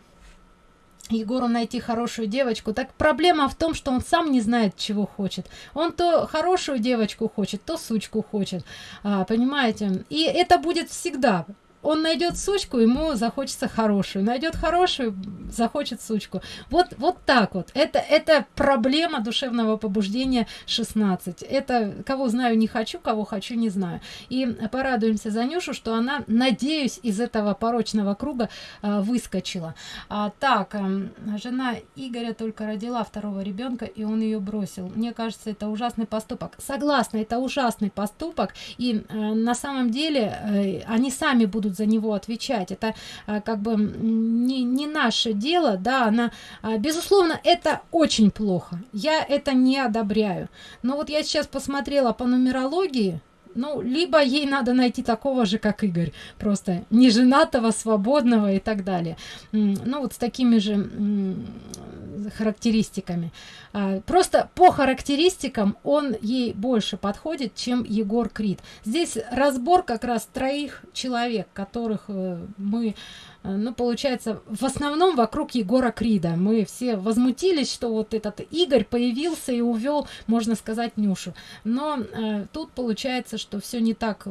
Егору найти хорошую девочку. Так проблема в том, что он сам не знает, чего хочет. Он то хорошую девочку хочет, то сучку хочет. А, понимаете? И это будет всегда он найдет сучку, ему захочется хорошую, найдет хорошую, захочет сучку. Вот, вот так вот. Это, это проблема душевного побуждения 16. Это кого знаю не хочу, кого хочу не знаю. И порадуемся за Нюшу, что она, надеюсь, из этого порочного круга а, выскочила. А, так, а, жена Игоря только родила второго ребенка, и он ее бросил. Мне кажется, это ужасный поступок. Согласна, это ужасный поступок, и а, на самом деле а, они сами будут будут за него отвечать. Это а, как бы не, не наше дело, да, она, а, безусловно, это очень плохо. Я это не одобряю. Но вот я сейчас посмотрела по нумерологии, ну, либо ей надо найти такого же, как Игорь, просто неженатого, свободного и так далее. Ну, вот с такими же характеристиками. А, просто по характеристикам он ей больше подходит, чем Егор Крид. Здесь разбор как раз троих человек, которых э, мы Э, ну, получается, в основном вокруг Егора Крида. Мы все возмутились, что вот этот Игорь появился и увел, можно сказать, Нюшу. Но э, тут получается, что все не так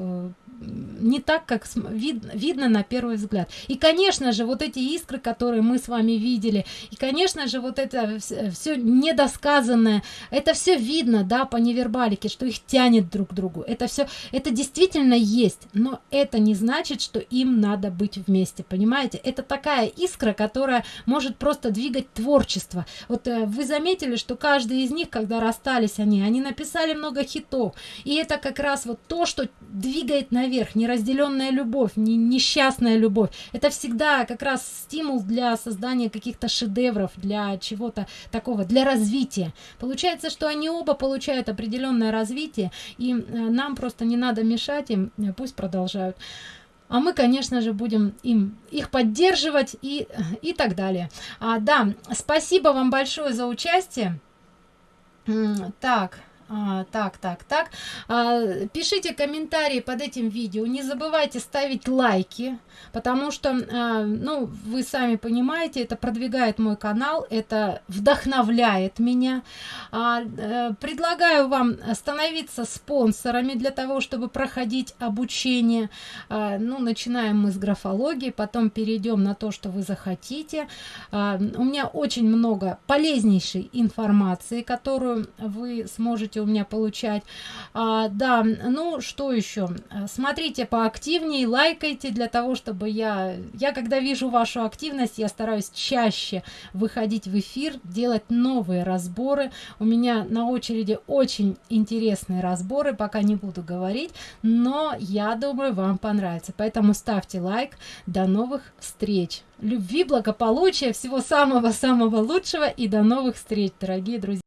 не так, как вид, видно на первый взгляд. И, конечно же, вот эти искры, которые мы с вами видели, и, конечно же, вот это все недосказанное, это все видно, да, по невербалике, что их тянет друг к другу. Это все, это действительно есть, но это не значит, что им надо быть вместе, понимаете? Это такая искра, которая может просто двигать творчество. Вот э, вы заметили, что каждый из них, когда расстались они, они написали много хитов, и это как раз вот то, что двигает наверх наверх, неразделенная любовь, не, несчастная любовь. Это всегда как раз стимул для создания каких-то шедевров, для чего-то такого, для развития. Получается, что они оба получают определенное развитие, и э, нам просто не надо мешать им, э, пусть продолжают. А мы, конечно же, будем им их поддерживать и, и так далее. А, да, спасибо вам большое за участие. Так, А, так, так, так. А, пишите комментарии под этим видео. Не забывайте ставить лайки, потому что, а, ну, вы сами понимаете, это продвигает мой канал, это вдохновляет меня. А, а, предлагаю вам становиться спонсорами для того, чтобы проходить обучение. А, ну, начинаем мы с графологии, потом перейдем на то, что вы захотите. А, у меня очень много полезнейшей информации, которую вы сможете у меня получать. А, да, ну что еще? Смотрите поактивнее, лайкайте для того, чтобы я... Я когда вижу вашу активность, я стараюсь чаще выходить в эфир, делать новые разборы. У меня на очереди очень интересные разборы, пока не буду говорить, но я думаю, вам понравится. Поэтому ставьте лайк. До новых встреч! Любви, благополучия, всего самого-самого лучшего и до новых встреч, дорогие друзья!